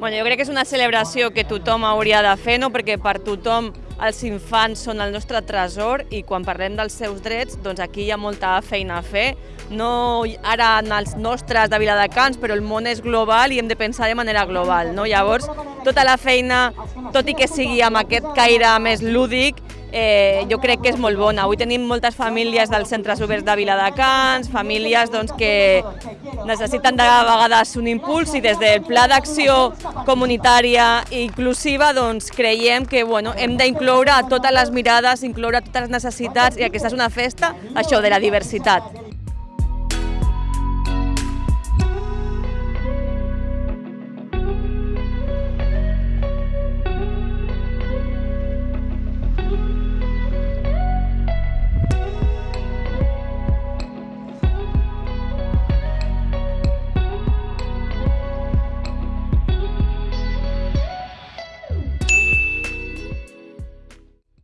Bueno, jo crec que és una celebració que tothom hauria de fer, no? perquè per tothom els infants són el nostre tresor i quan parlem dels seus drets, doncs aquí hi ha molta feina a fer. No ara en els nostres de Viladecans, però el món és global i hem de pensar de manera global. No? Llavors, tota la feina, tot i que sigui amb aquest caire més lúdic, eh, jo crec que és molt bona. Avui tenim moltes famílies dels centres oberts de Viladecans, famílies doncs, que necessiten de vegades un impuls i des del pla d'acció comunitària i inclusiva doncs, creiem que bueno, hem d'incloure totes les mirades, incloure totes les necessitats i aquesta és una festa, això, de la diversitat.